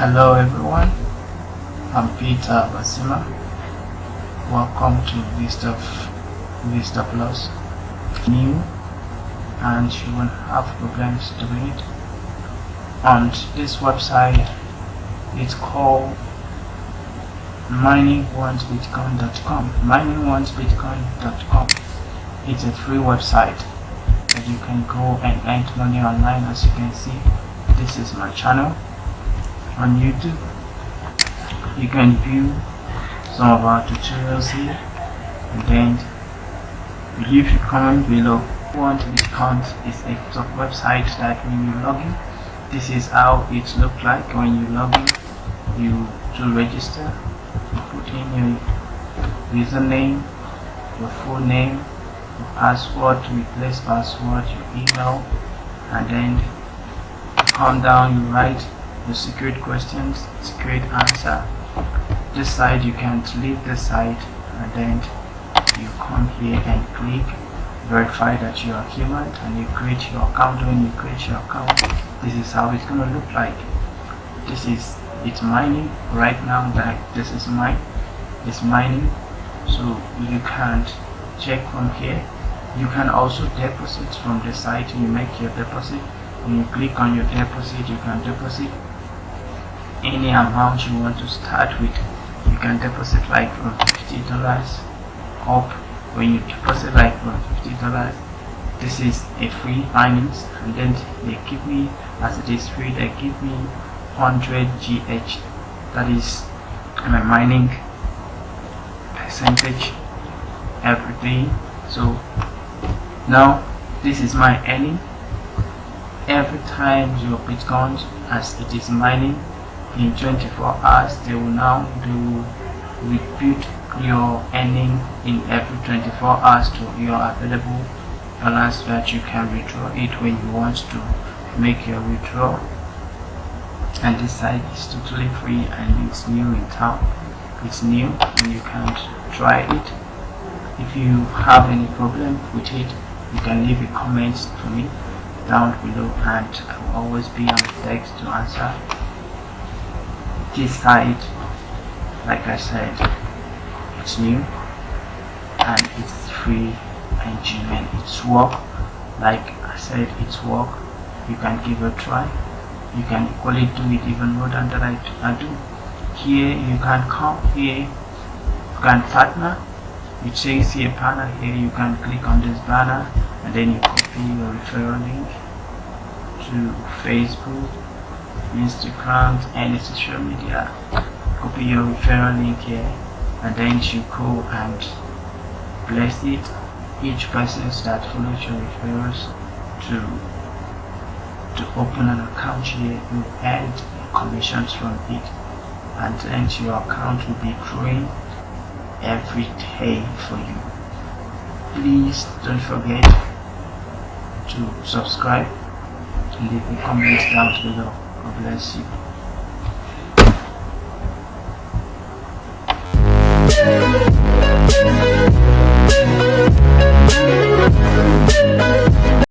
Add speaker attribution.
Speaker 1: Hello everyone, I'm Peter Basima. Welcome to Vista, Vista Plus. New and you won't have problems doing it. On this website, it's called miningonesbitcoin.com. Miningonesbitcoin.com. It's a free website that you can go and earn money online. As you can see, this is my channel on YouTube. You can view some of our tutorials here and then leave your comment below. Want Bitcoin is a website that when you log in, this is how it looks like when you log in. You to register, you put in your username, your full name, your password replace password, your email, and then come down, you write the secret questions, secret answer. This side you can leave this side and then you come here and click. Verify that you are human and you create your account. When you create your account this is how it's gonna look like. This is it's mining right now that this is mine it's mining. So you can't check from here. You can also deposit from the site you make your deposit. When you click on your deposit you can deposit any amount you want to start with you can deposit like from 50 dollars up when you deposit like from 50 dollars. This is a free finance and then they give me as it is free they give me 100 gh that is my mining percentage every day. So now this is my earning. Every time your bitcoin as it is mining in 24 hours they will now do repeat your earning in every 24 hours to your available balance that you can withdraw it when you want to make your withdrawal. And this site is totally free and it's new in town. It's new and you can try it. If you have any problem with it you can leave a comment to me down below and I will always be on text to answer this site like I said it's new and it's free and genuine it's work like I said it's work. You can give a try. You can equally do it even more than that I, do. Here you can come here. You can partner. It says here partner here you can click on this banner and then you copy your referral link to Facebook Instagram any social media. Copy your referral link here and then you go and place it. Each person that follows your referrals to to open an account here you earn commissions from it. And then your account will be growing every day for you. Please don't forget to subscribe. And leave a comment down below 我不太
Speaker 2: 喜欢。